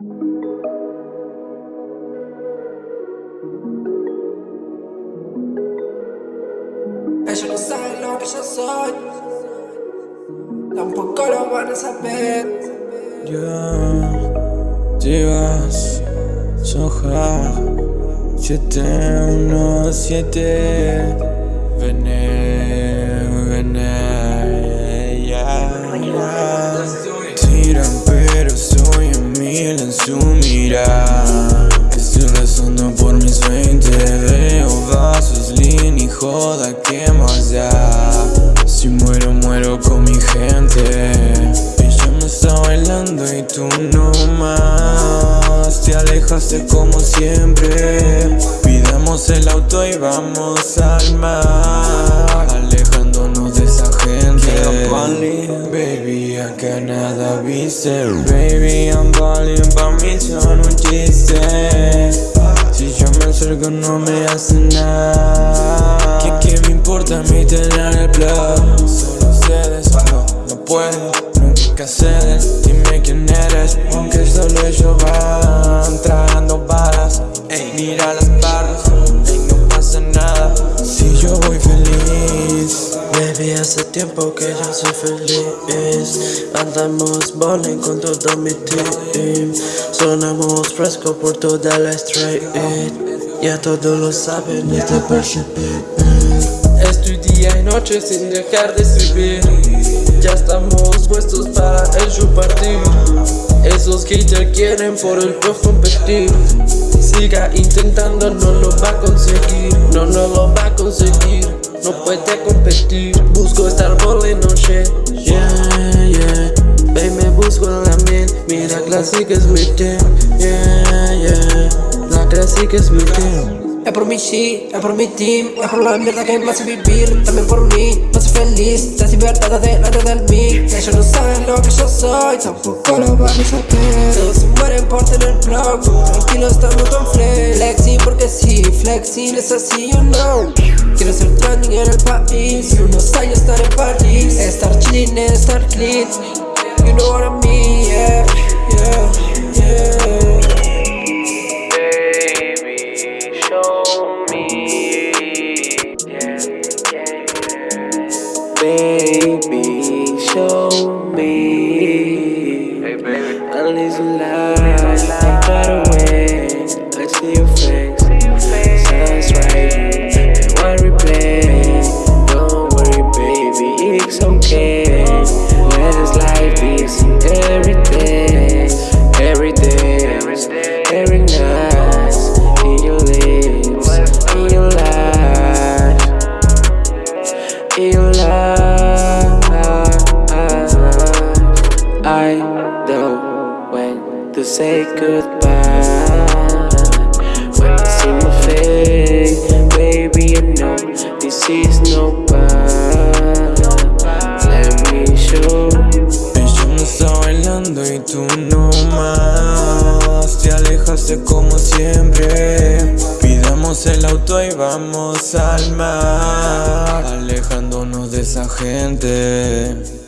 Ellos no saben lo que yo soy, tampoco lo van a saber. Yo, Chivas, Soja, 717, Vene, su mirada Estoy rezando por mis 20, veo vasos, línea y joda, ¿qué más da? Si muero, muero con mi gente. Ella me está bailando y tú no más. Te alejaste como siempre. Pidamos el auto y vamos al mar tener el plug? Solo ustedes, no, no puedo, nunca cedes Dime quién eres, aunque solo ellos van Tragando balas, ey, mira las barras Ey, no pasa nada, si yo voy feliz Baby, hace tiempo que yo soy feliz. Andamos bowling con todo mi team. Sonamos fresco por toda la street. Ya todos lo saben, este y noche sin dejar de escribir. Ya estamos puestos para el partir Esos haters quieren por el pro competir. Siga intentando, no lo va a conseguir. No, no lo va a conseguir. No puede competir. Busco estar volando shit Yeah, yeah. Baby, me busco en la miel. Mira, clásica es mi team Yeah, yeah. La clásica es mi team Es por mi shit, es por mi team Es por la mierda que me hace vivir. También por mí, me hace feliz. La libertad delante del mí. Ellos no saben lo que yo soy Tampoco lo van a saber. Todos se mueren por tener blog Tranquilo, estamos con flex. Flexing porque sí, flexing es así, you know Quiero ser trending en el país Unos años estar en París. Estar chilling, estar clean. You know what I mean, Baby, show me. Hey, baby. Need some lies. I'm far away. I see your face. When to say goodbye. When you see my face, baby, I know this is no bad. Let me show. Ella me bailando y tú no más Te alejaste como siempre Pidamos el auto y vamos al mar Alejándonos de esa gente